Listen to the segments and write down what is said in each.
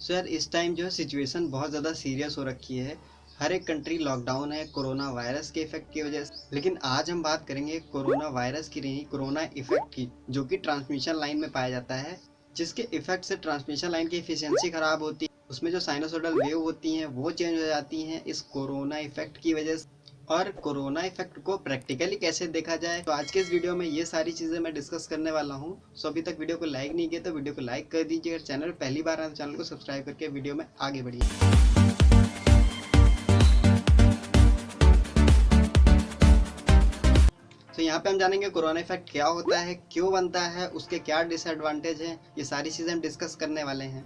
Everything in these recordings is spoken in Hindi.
सो यार इस टाइम जो है सिचुएशन बहुत ज़्यादा सीरियस हो रखी है। हर एक कंट्री लॉकडाउन है कोरोना वायरस के इफ़ेक्ट की वजह से। लेकिन आज हम बात करेंगे कोरोना वायरस की नहीं कोरोना इफ़ेक्ट की, जो कि ट्रांसमिशन लाइन में पाया जाता है, जिसके इफ़ेक्ट से ट्रांसमिशन लाइन की इफिशियंसी खराब होती है। उसमें जो साइनोसोडल वेव होती हैं, वो चेंज हो जाती हैं इस कोरोना इफ़ेक्ट की वजह से। और कोरोना इफ़ेक्ट को प्रैक्टिकली कैसे देखा जाए? तो आज के इस वीडियो में ये सारी चीज़ें मैं डिस्कस करने वाला हूँ। सो अभी तक वीडियो को लाइक नहीं किया तो वीडियो को लाइक कर दीजिए अगर चैनल पहली बार आए तो चैनल को सब्सक्राइब करके वीडियो में आगे बढ़िए। तो यहाँ पे हम जानेंगे कोरोना इफ़ेक्ट क्या होता है, क्यों बनता है, उसके क्या डिसएडवांटेज हैं, ये सारी चीज़ें हम डिस्कस करने वाले हैं।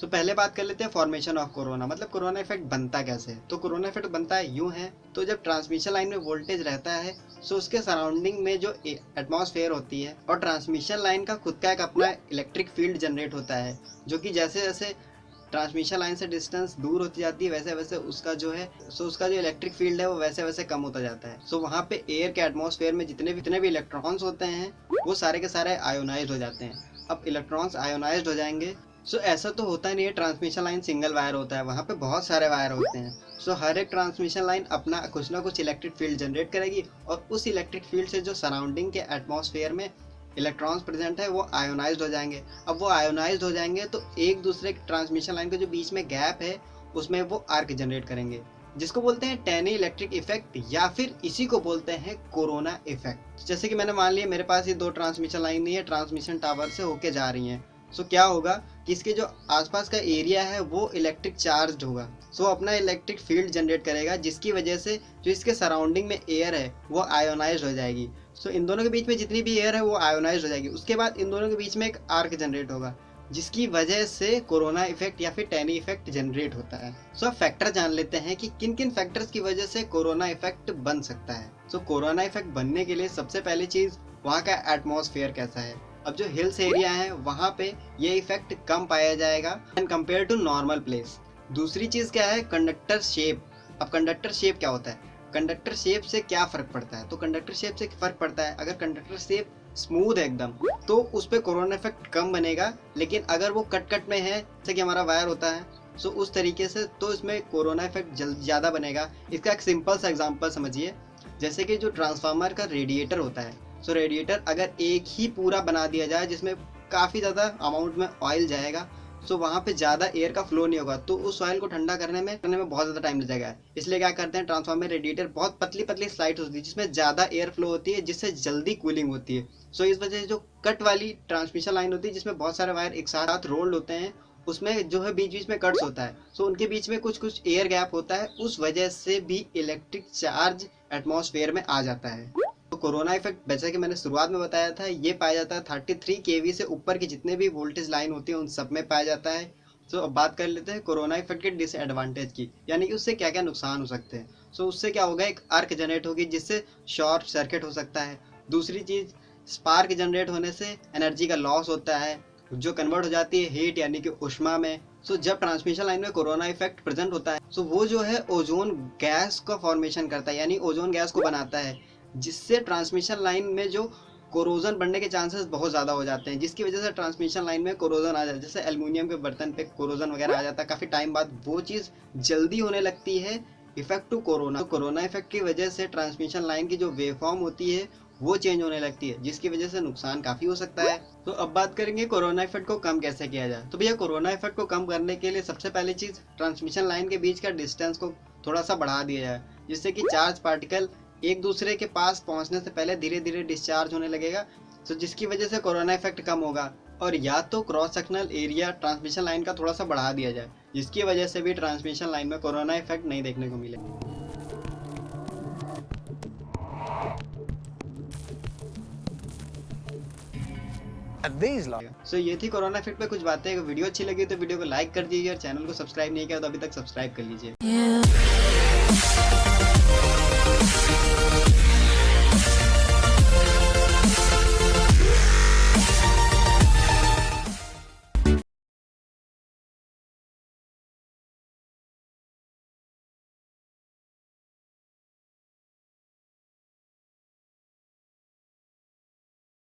सो so, पहले बात कर लेते हैं फॉर्मेशन ऑफ़ कोरोना मतलब कोरोना इफ़ेक्ट बनता कैसे? तो कोरोना इफ़ेक्ट बनता है यूँ है तो जब ट्रांसमिशन लाइन में वोल्टेज रहता है सो उसके सराउंडिंग में जो एटमॉस्फेयर होती है और ट्रांसमिशन लाइन का खुद का एक अपना इलेक्ट्रिक फ़ील्ड जनरेट होता है जो कि जैसे जैसे ट्रांसमिशन लाइन से डिस्टेंस दूर होती जाती है वैसे वैसे उसका जो है सो उसका जो इलेक्ट्रिक फ़ील्ड है वो वैसे वैसे कम होता जाता है। सो वहाँ पे एयर के एटमॉस्फेयर में जितने भी जितने भी इलेक्ट्रॉन्स होते हैं वो सारे के सारे आयोनाइज हो जाते हैं। अब इलेक्ट्रॉन्स आयोनाइज हो जाएँगे सो so, ऐसा तो होता नहीं है ट्रांसमिशन लाइन सिंगल वायर होता है वहाँ पे बहुत सारे वायर होते हैं। सो so, हर एक ट्रांसमिशन लाइन अपना कुछ ना कुछ इलेक्ट्रिक फ़ील्ड जनरेट करेगी और उस इलेक्ट्रिक फ़ील्ड से जो सराउंडिंग के एटमॉस्फेयर में इलेक्ट्रॉन्स प्रेजेंट है वो आयोनाइज हो जाएँगे। अब वो आयोनाइज हो जाएँगे तो एक दूसरे ट्रांसमिशन लाइन के जो बीच में गैप है उसमें वो आर्क जनरेट करेंगे। जिसको बोलते हैं टेनी इलेक्ट्रिक इफ़ेक्ट या फिर इसी को बोलते हैं कोरोना इफ़ेक्ट जैसे कि मैंने मान लिया मेरे पास ये दो ट्रांसमिशन लाइन नहीं है ट्रांसमिशन टावर से होके जा रही हैं। सो क्या होगा कि इसके जो आसपास का एरिया है वो इलेक्ट्रिक चार्ज होगा। सो अपना इलेक्ट्रिक फ़ील्ड जनरेट करेगा जिसकी वजह से जो इसके सराउंडिंग में एयर है वो आयोनाइज हो जाएगी। सो इन दोनों के बीच में जितनी भी एयर है वो आयोनाइज हो जाएगी। उसके बाद इन दोनों के बीच में एक आर्क जनरेट होगा जिसकी वजह से कोरोना इफ़ेक्ट या फिर टेनी इफ़ेक्ट जनरेट होता है। सो so, फैक्टर जान लेते हैं कि किन किन फैक्टर्स की वजह से कोरोना इफ़ेक्ट बन सकता है। सो so, कोरोना इफ़ेक्ट बनने के लिए सबसे पहली चीज़ वहाँ का एटमोसफेयर कैसा है? अब जो हिल्स एरिया है, वहाँ पे ये इफ़ेक्ट कम पाया जाएगा and compare to normal place दूसरी चीज़ क्या है? कंडक्टर शेप अब कंडक्टर शेप क्या होता है? कंडक्टर शेप से क्या फ़र्क पड़ता है? तो कंडक्टर शेप से फ़र्क पड़ता है। अगर कंडक्टर शेप स्मूथ है एकदम तो उस पर कोरोना इफ़ेक्ट कम बनेगा। लेकिन अगर वो कट कट में है, जैसे कि हमारा वायर होता है सो उस तरीके से तो इसमें कोरोना इफ़ेक्ट ज़्यादा बनेगा। इसका एक सिंपल सा एग्ज़ाम्पल समझिए। जैसे कि जो ट्रांसफार्मर का रेडिएटर होता है सो रेडिएटर अगर एक ही पूरा बना दिया जाए, जिसमें काफ़ी ज़्यादा अमाउंट में ऑयल जाएगा सो वहाँ पे ज़्यादा एयर का फ्लो नहीं होगा। तो उस ऑयल को ठंडा करने में करने में बहुत ज़्यादा टाइम लग जाएगा इसलिए क्या करते हैं ट्रांसफार्मर रेडिएटर बहुत पतली पतली स्लाइड होती है, जिसमें ज़्यादा एयर फ्लो होती है, जिससे जल्दी कूलिंग होती है। सो इस वजह से जो कट वाली ट्रांसमिशन लाइन होती है, जिसमें बहुत सारे वायर एक साथ रोल्ड होते हैं, उसमें जो है बीच बीच में कट्स होता है। सो उनके बीच में कुछ कुछ एयर गैप होता है, उस वजह से भी इलेक्ट्रिक चार्ज एटमोसफेयर में आ जाता है। कोरोना इफ़ेक्ट जैसा कि मैंने शुरुआत में बताया था ये पाया जाता है थर्टी थ्री के से ऊपर की जितने भी वोल्टेज लाइन होती है उन सब में पाया जाता है। So, अब बात कर लेते हैं कोरोना इफ़ेक्ट के डिसएडवांटेज की यानी कि उससे क्या क्या नुकसान हो सकते हैं। सो उससे क्या होगा एक अर्क जनरेट होगी जिससे शॉर्ट सर्किट हो सकता है। दूसरी चीज़ स्पार्क जनरेट होने से एनर्जी का लॉस होता है जो कन्वर्ट हो जाती है हीट यानी कि उष्मा में। सो जब ट्रांसमिशन लाइन में कोरोना इफ़ेक्ट प्रेजेंट होता है सो वो जो है ओजोन गैस का फॉर्मेशन करता है यानी ओजोन गैस को बनाता है। जिससे ट्रांसमिशन लाइन में जो कोरोजन बढ़ने के चांसेस बहुत ज़्यादा हो जाते हैं, जिसकी वजह से ट्रांसमिशन लाइन में कोरोजन आ जाता है। जैसे एल्यूमिनियम के बर्तन पे कोरोजन वगैरह आ जाता है, काफ़ी टाइम बाद वो चीज़ जल्दी होने लगती है effect to corona corona effect की वजह से ट्रांसमिशन लाइन की जो वेव फॉर्म होती है, वो चेंज होने लगती है, जिसकी वजह से नुकसान काफ़ी हो सकता है। तो अब बात करेंगे कोरोना इफ़ेक्ट को कम कैसे किया जाए। तो भैया कोरोना इफ़ेक्ट को कम करने के लिए सबसे पहली चीज़ ट्रांसमिशन लाइन के बीच का डिस्टेंस को थोड़ा सा बढ़ा दिया जाए, जिससे कि चार्ज पार्टिकल एक दूसरे के पास पहुँचने से पहले धीरे धीरे डिस्चार्ज होने लगेगा। तो जिसकी वजह से कोरोना इफ़ेक्ट कम होगा। और या तो cross sectional area transmission line का थोड़ा सा बढ़ा दिया जाए जिसकी वजह से भी ट्रांसमिशन लाइन में कोरोना इफ़ेक्ट नहीं देखने को मिलेगा सो so, ये थी कोरोना इफ़ेक्ट पे कुछ बातें। वीडियो अच्छी लगी तो वीडियो को लाइक कर दीजिए और चैनल को सब्सक्राइब नहीं किया तो अभी तक सब्सक्राइब कर लीजिए। Yeah.